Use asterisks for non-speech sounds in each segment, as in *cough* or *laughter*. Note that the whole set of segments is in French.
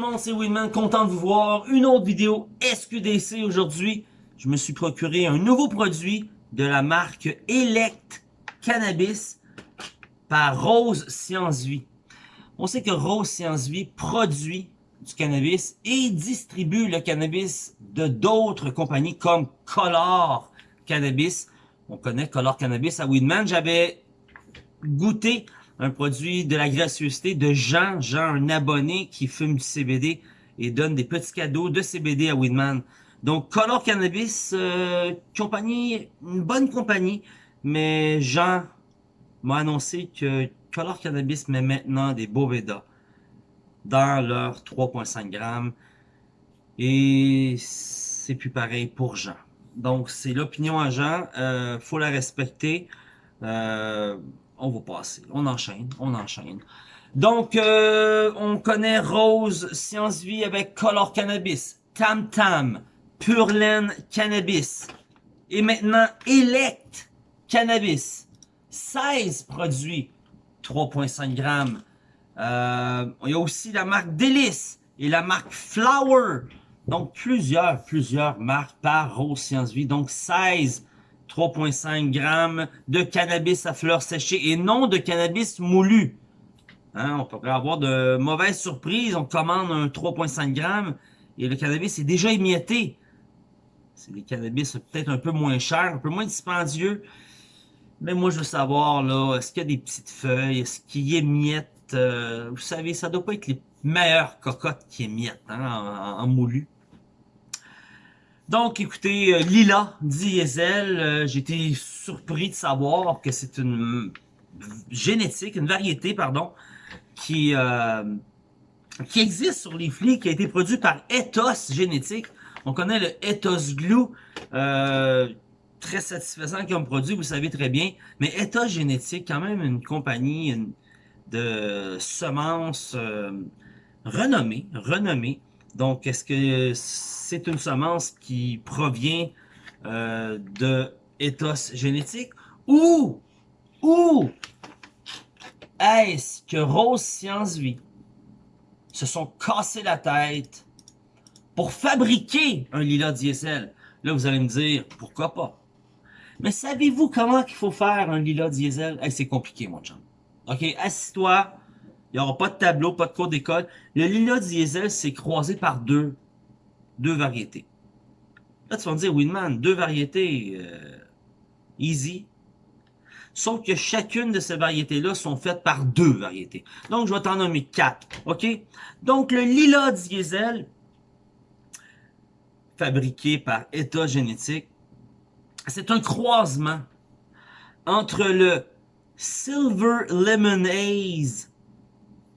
monde, c'est Winman, content de vous voir. Une autre vidéo SQDC aujourd'hui. Je me suis procuré un nouveau produit de la marque Elect Cannabis par Rose Science Vie. On sait que Rose Science Vie produit du cannabis et distribue le cannabis de d'autres compagnies comme Color Cannabis. On connaît Color Cannabis à Winman. J'avais goûté un produit de la gracieuseté de Jean, Jean, un abonné qui fume du CBD et donne des petits cadeaux de CBD à Winman. Donc, Color Cannabis, euh, compagnie, une bonne compagnie, mais Jean m'a annoncé que Color Cannabis met maintenant des Boveda dans leur 3.5 grammes et c'est plus pareil pour Jean. Donc, c'est l'opinion à Jean, euh, faut la respecter. Euh, on va passer. On enchaîne, on enchaîne. Donc, euh, on connaît Rose Science Vie avec Color Cannabis, Tam Tam, Purlaine Cannabis, et maintenant Elect Cannabis. 16 produits, 3.5 grammes. Euh, il y a aussi la marque Délice et la marque Flower. Donc, plusieurs, plusieurs marques par Rose Science Vie. Donc, 16 3.5 grammes de cannabis à fleurs séchées et non de cannabis moulu. Hein, on pourrait avoir de mauvaises surprises. On commande un 3.5 grammes et le cannabis est déjà émietté. C'est des cannabis peut-être un peu moins chers, un peu moins dispendieux. Mais moi, je veux savoir, là, est-ce qu'il y a des petites feuilles? Est-ce qu'il émiette? Euh, vous savez, ça doit pas être les meilleures cocottes qui émiettent hein, en moulu. Donc, écoutez, euh, Lila Diesel, euh, j'ai été surpris de savoir que c'est une génétique, une variété, pardon, qui, euh, qui existe sur les flics, qui a été produit par Ethos Génétique. On connaît le Ethos Glue, très satisfaisant comme produit, vous savez très bien. Mais Ethos Génétique, quand même une compagnie de semences renommée, renommée, donc, est-ce que c'est une semence qui provient euh, de ethos génétique ou, est-ce que Rose Science Vie se sont cassés la tête pour fabriquer un lilas diesel? Là, vous allez me dire, pourquoi pas? Mais savez-vous comment qu'il faut faire un lilas diesel? c'est compliqué, mon chum. OK, assis-toi, il n'y aura pas de tableau, pas de cours d'école. Le lila diesel, c'est croisé par deux, deux variétés. Là, tu vas me dire, Winman, deux variétés, euh, easy. Sauf que chacune de ces variétés-là sont faites par deux variétés. Donc, je vais t'en nommer quatre, OK? Donc, le lila diesel, fabriqué par État génétique, c'est un croisement entre le Silver Lemon Haze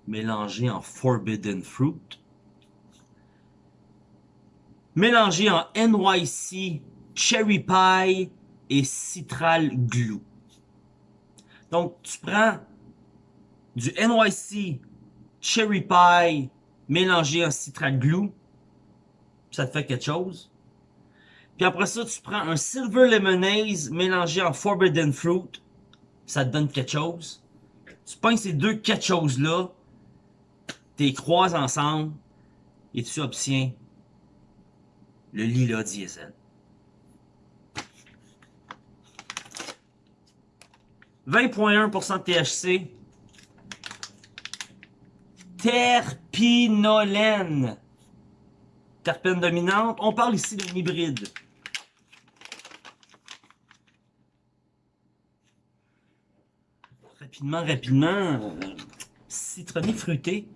mélangé en Forbidden Fruit, mélangé en NYC Cherry Pie et Citral Glue. Donc, tu prends du NYC Cherry Pie mélangé en Citral Glue, ça te fait quelque chose. Puis après ça, tu prends un Silver Lemonade mélangé en Forbidden Fruit, ça te donne quelque chose. Tu prends ces deux quelque chose-là, t'es croises ensemble et tu obtiens le lila diesel. 20.1% de THC. Terpinolène. Terpène dominante. On parle ici d'un hybride. Rapidement, rapidement. Euh, citronné fruité.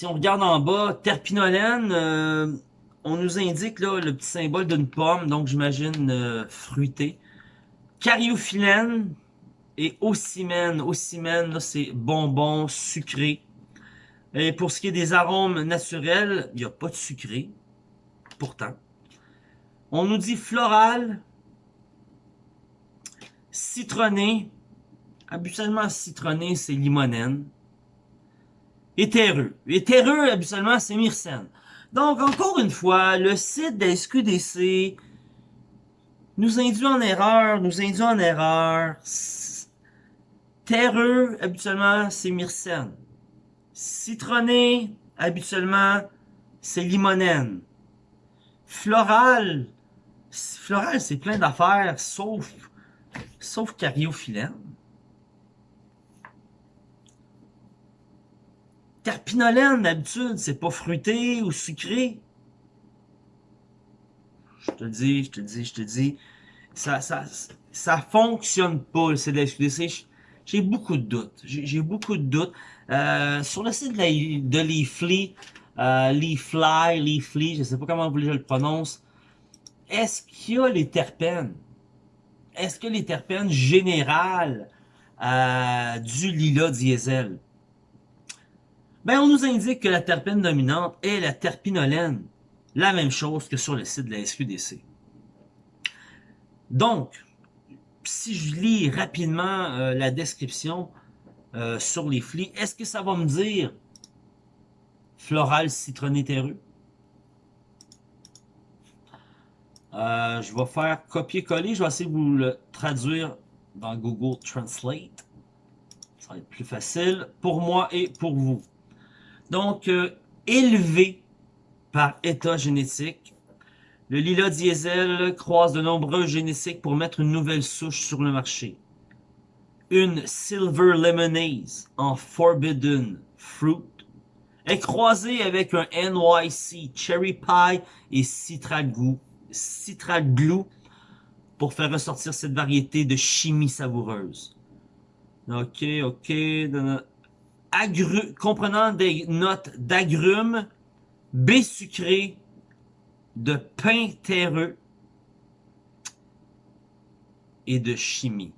Si on regarde en bas, terpinolène, euh, on nous indique le petit symbole d'une pomme, donc j'imagine euh, fruité. Cariophyllène et ocimène. Ocimène, c'est bonbon sucré. Et pour ce qui est des arômes naturels, il n'y a pas de sucré, pourtant. On nous dit floral, citronné. Habituellement, citronné, c'est limonène éthéreux. Éthéreux, habituellement, c'est myrcène. Donc, encore une fois, le site de SQDC nous induit en erreur, nous induit en erreur. Terreux, habituellement, c'est myrcène. Citronné, habituellement, c'est limonène. Floral, floral, c'est plein d'affaires, sauf, sauf cariophyllène. Terpinolène, d'habitude, c'est pas fruité ou sucré. Je te dis, je te dis, je te dis. Ça, ça, ça fonctionne pas, le CDSQDC. J'ai beaucoup de doutes. J'ai beaucoup de doutes. Euh, sur le site de, Leafly, euh, Leafly, Leafly, je sais pas comment je le prononce. Est-ce qu'il y a les terpènes? Est-ce que les terpènes générales euh, du lila diesel? Ben, on nous indique que la terpène dominante est la terpinolène. La même chose que sur le site de la SQDC. Donc, si je lis rapidement euh, la description euh, sur les flics, est-ce que ça va me dire floral citronné terreux? Euh, je vais faire copier-coller. Je vais essayer de vous le traduire dans Google Translate. Ça va être plus facile pour moi et pour vous. Donc, élevé par état génétique, le lila diesel croise de nombreux génétiques pour mettre une nouvelle souche sur le marché. Une Silver Lemonade en Forbidden Fruit est croisée avec un NYC Cherry Pie et Citragou, Glue pour faire ressortir cette variété de chimie savoureuse. Ok, ok. Comprenant des notes d'agrumes, baie sucrée, de pain terreux et de chimie.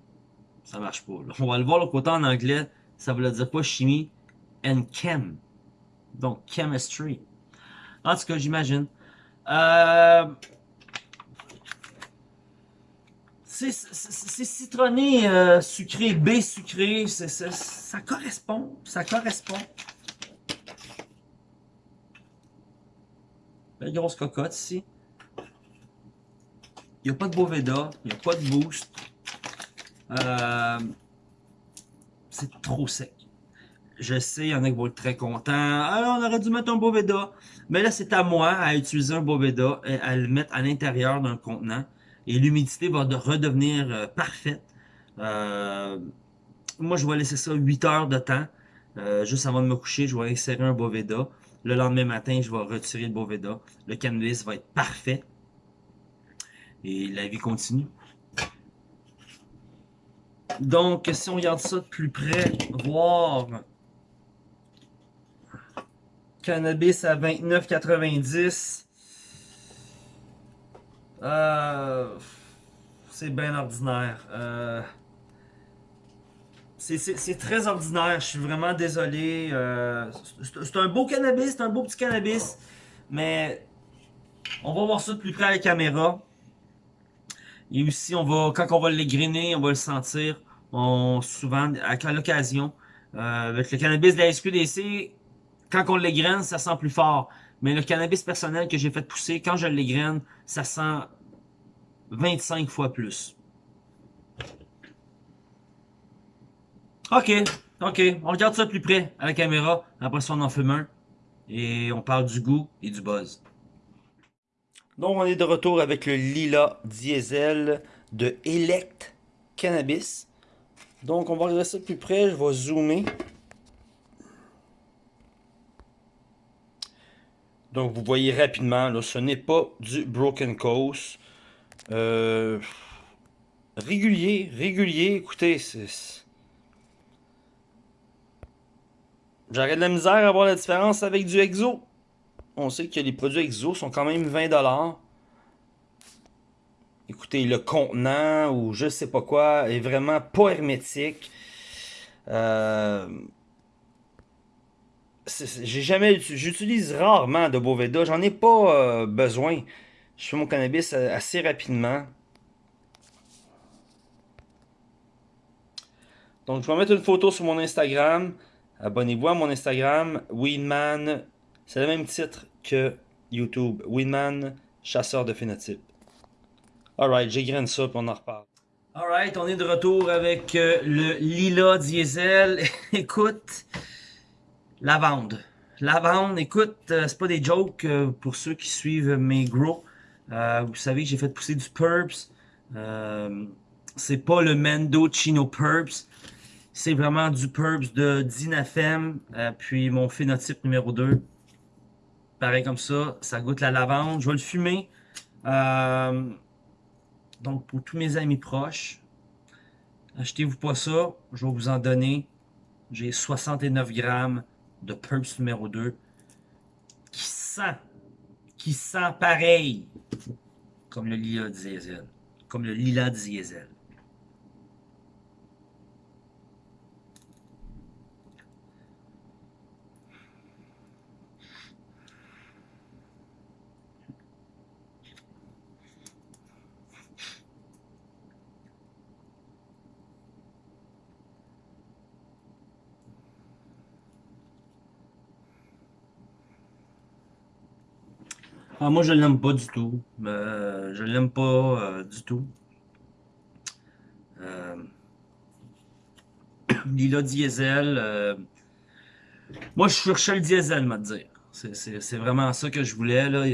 Ça marche pas. On va le voir le côté en anglais. Ça veut dire quoi chimie? And chem. Donc chemistry. En tout cas, j'imagine. Euh, c'est citronné, euh, sucré, B sucré. ça correspond. Ça correspond. Belle grosse cocotte ici. Il n'y a pas de Boveda, il n'y a pas de boost. Euh, c'est trop sec. Je sais, il y en a qui vont être très contents. Alors, on aurait dû mettre un Boveda. Mais là, c'est à moi à utiliser un Boveda et à le mettre à l'intérieur d'un contenant. Et l'humidité va redevenir euh, parfaite. Euh, moi, je vais laisser ça 8 heures de temps. juste avant de me coucher, je vais insérer un Boveda. Le lendemain matin, je vais retirer le Boveda. Le cannabis va être parfait. Et la vie continue. Donc, si on regarde ça de plus près, voir cannabis à 29,90 euh, c'est bien ordinaire. Euh, c'est très ordinaire, je suis vraiment désolé. Euh, c'est un beau cannabis, c'est un beau petit cannabis. Mais on va voir ça de plus près à la caméra. Et aussi, on va, quand on va l'égriner, on va le sentir. Souvent, à l'occasion, avec le cannabis de la SQDC, quand on l'égrène, ça sent plus fort. Mais le cannabis personnel que j'ai fait pousser, quand je l'égrène, ça sent 25 fois plus. Ok, ok. On regarde ça de plus près à la caméra. Après ça, on en fume un. Et on parle du goût et du buzz. Donc, on est de retour avec le Lila Diesel de Elect Cannabis. Donc, on va regarder ça de plus près. Je vais zoomer. Donc, vous voyez rapidement, là, ce n'est pas du Broken Coast. Euh, régulier, régulier. Écoutez, J'aurais de la misère à voir la différence avec du Exo. On sait que les produits Exo sont quand même 20$. Écoutez, le contenant ou je sais pas quoi est vraiment pas hermétique. Euh, j'ai jamais j'utilise rarement de Boveda, j'en ai pas euh, besoin. Je fais mon cannabis assez rapidement. Donc je vais mettre une photo sur mon Instagram. Abonnez-vous à mon Instagram, Weedman. C'est le même titre que YouTube. Weedman, chasseur de phénotypes. Alright, j'égrène ça puis on en reparle. Alright, on est de retour avec euh, le Lila Diesel. *laughs* écoute, lavande. Lavande, écoute, euh, c'est pas des jokes euh, pour ceux qui suivent mes grows. vous savez que j'ai fait pousser du Purps. c'est pas le Mendo Chino Purps. C'est vraiment du Purps de Dinafem. puis mon phénotype numéro 2. Pareil comme ça, ça goûte la lavande. Je vais le fumer. Donc, pour tous mes amis proches, achetez-vous pas ça. Je vais vous en donner. J'ai 69 grammes de Purps numéro 2 qui sent, qui sent pareil comme le lila diesel. Comme le lila diesel. Ah, moi, je l'aime pas du tout. Euh, je l'aime pas euh, du tout. Euh, *coughs* Lila Diesel. Euh, moi, je cherchais le diesel, m'a dire. C'est vraiment ça que je voulais. Là.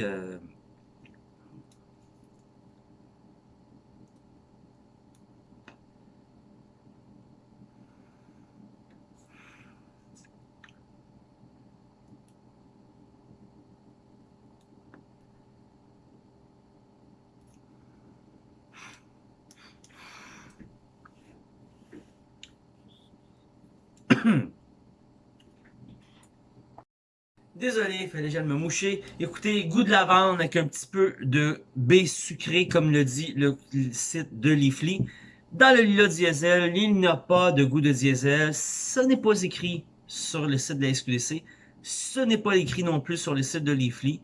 Désolé, il fallait déjà me moucher. Écoutez, goût de lavande avec un petit peu de baie sucrée, comme le dit le, site de Leafly. Dans le lila diesel, il n'y a pas de goût de diesel. Ce n'est pas écrit sur le site de la SQDC. Ce n'est pas écrit non plus sur le site de Leafly.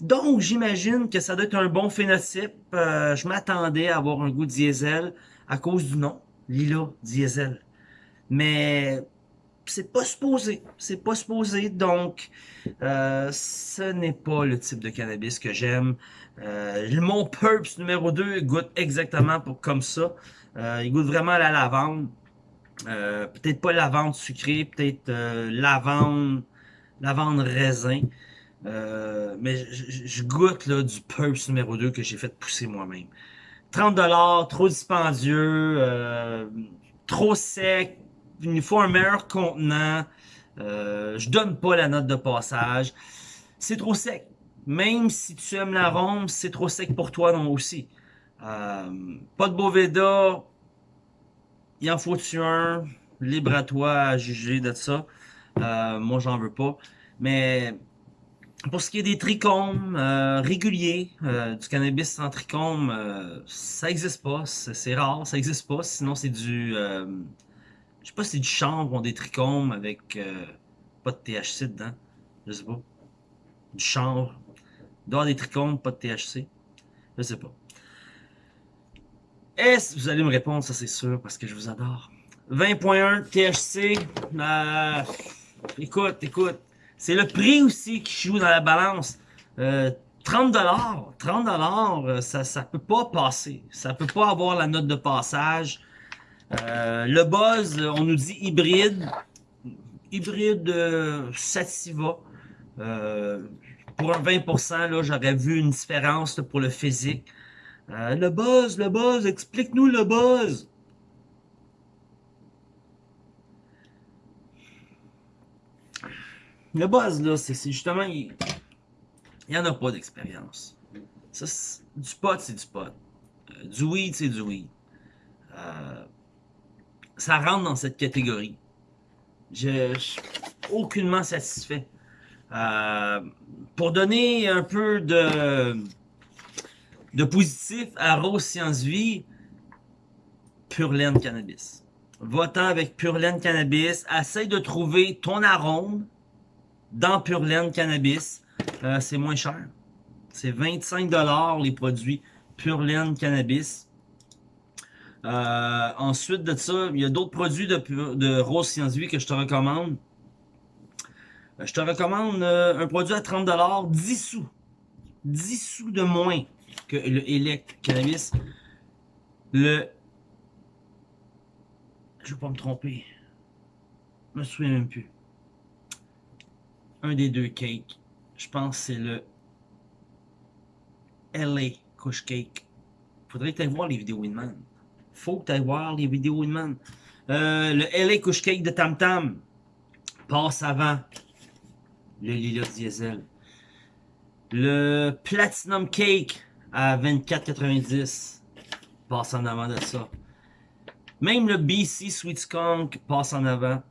Donc, j'imagine que ça doit être un bon phénotype. Euh, je m'attendais à avoir un goût diesel à cause du nom, lila diesel. Mais c'est pas supposé. C'est pas supposé. Donc, euh, ce n'est pas le type de cannabis que j'aime. Euh, mon Purps numéro 2 goûte exactement pour, comme ça. Euh, il goûte vraiment à la lavande. Euh, peut-être pas lavande sucrée, peut-être lavande, lavande raisin. mais je goûte là, du Purps numéro 2 que j'ai fait pousser moi-même. 30$, trop dispendieux, trop sec, il faut un meilleur contenant. Euh, je donne pas la note de passage. C'est trop sec. Même si tu aimes l'arôme, c'est trop sec pour toi non aussi. Euh, pas de Boveda. Il en faut-tu un? Libre à toi à juger de ça. Euh, moi, j'en veux pas. Mais pour ce qui est des trichomes euh, réguliers, du cannabis sans trichome, ça existe pas. C'est rare, ça existe pas. Sinon, c'est du je sais pas si c'est du chanvre ou des trichomes avec euh, pas de THC dedans. Je sais pas. Du chanvre. Il des trichomes, pas de THC. Je sais pas. Est-ce vous allez me répondre, ça c'est sûr, parce que je vous adore. 20.1 THC. Euh, écoute, écoute. C'est le prix aussi qui joue dans la balance. Euh, 30 dollars, 30 dollars, ça ça peut pas passer. Ça peut pas avoir la note de passage. Euh, le buzz, on nous dit hybride. Hybride euh, Sativa. Euh, pour un 20%, là, j'aurais vu une différence pour le physique. le buzz, le buzz, explique-nous le buzz. Le buzz, là, c'est justement, il n'y en a pas d'expérience. Du pot, c'est du pot. du weed, c'est du weed. Ça rentre dans cette catégorie. Je, suis aucunement satisfait. Euh, pour donner un peu de, positif à Rose Science Vie, Pure Laine Cannabis. Va-t'en avec Pure Laine Cannabis. Essaye de trouver ton arôme dans Pure Laine Cannabis. Euh, c'est moins cher. C'est 25$ les produits Pure Laine Cannabis. Euh, ensuite de ça, il y a d'autres produits de, de Rose Science Vie que je te recommande. Euh, je te recommande euh, un produit à 30$, 10 sous. 10 sous de moins que le Elect Cannabis. Le Je vais pas me tromper. Je me souviens même plus. Un des deux cakes. Je pense que c'est le LA Kush Cake. Faudrait que tu voir les vidéos Winman. Faut que tu voir les vidéos Winman. Euh, le LA Kush Cake de Tam Tam passe avant le Lila Diesel. Le Platinum Cake à 24,90 passe en avant de ça. Même le BC Sweet Skunk passe en avant.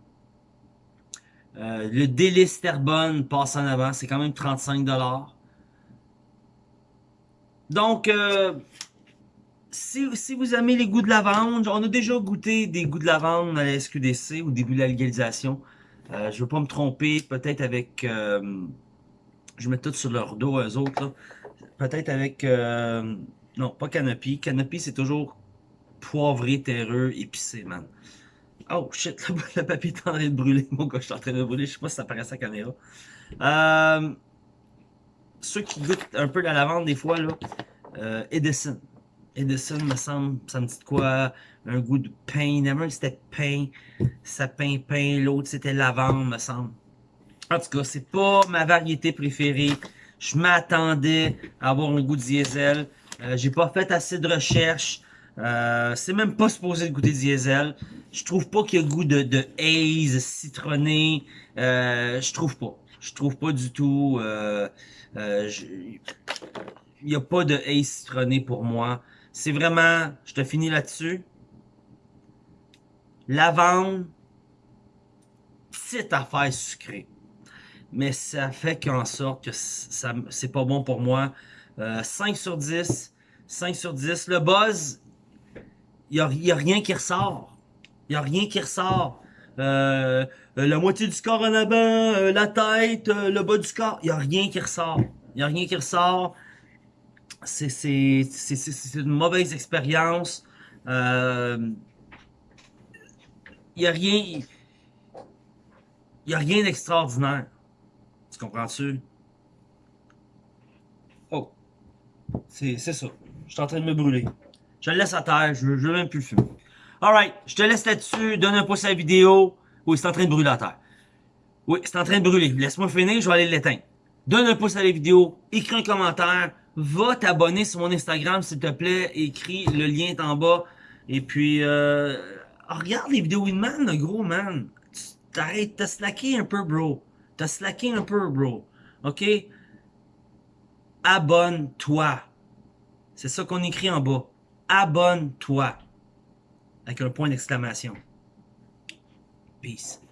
Euh, le Délice Terbonne passe en avant. C'est quand même 35$. Donc, euh, si, vous aimez les goûts de lavande, on a déjà goûté des goûts de lavande à la SQDC au début de la légalisation. Euh, je ne veux pas me tromper, peut-être avec... je mets tout sur leur dos, eux autres. Peut-être avec... non, pas Canopy. Canopy, c'est toujours poivré, terreux, épicé, man. Oh shit, *laughs* le, papier est en train de brûler. Mon gars, je suis en train de brûler. Je sais pas si ça apparaît à la caméra. Euh, ceux qui goûtent un peu la lavande des fois, là, euh, Edison. Edison, me semble, ça me dit quoi? Un goût de pain. Never, c'était pain. Sapin, pain. L'autre, c'était lavande, me semble. En tout cas, c'est pas ma variété préférée. Je m'attendais à avoir un goût de diesel. Euh, J'ai pas fait assez de recherches. Euh, c'est même pas supposé de goûter diesel. Je trouve pas qu'il y a goût de, de haze, citronné. Euh, je trouve pas. Je trouve pas du tout. Euh, euh il y a pas de haze citronné pour moi. C'est vraiment, je te finis là-dessus. Lavande, petite affaire sucrée. Mais ça fait qu'en sorte que ça c'est pas bon pour moi. 5 sur 10. 5 sur 10. Le buzz, il n'y a, rien qui ressort. Il n'y a rien qui ressort. Euh, euh, la moitié du corps en avant, euh, la tête, le bas du corps. Il n'y a rien qui ressort. Il n'y a rien qui ressort. C'est une mauvaise expérience. Il n'y a rien... Rien d'extraordinaire. Tu comprends-tu? Oh. C'est ça. Je suis en train de me brûler. Je le laisse à terre, je, veux même plus le fumer. Alright, je te laisse là-dessus, donne un pouce à la vidéo. Oui, c'est en train de brûler à terre. Oui, c'est en train de brûler. Laisse-moi finir, je vais aller l'éteindre. Donne un pouce à la vidéo, écris un commentaire, va t'abonner sur mon Instagram s'il te plaît, écris, le lien est en bas. Et puis, euh, regarde les vidéos Winman, le gros man. T'arrêtes, t'as slacké un peu, bro. T'as slacké un peu, bro. OK? Abonne-toi. C'est ça qu'on écrit en bas abonne-toi avec un point d'exclamation. Peace.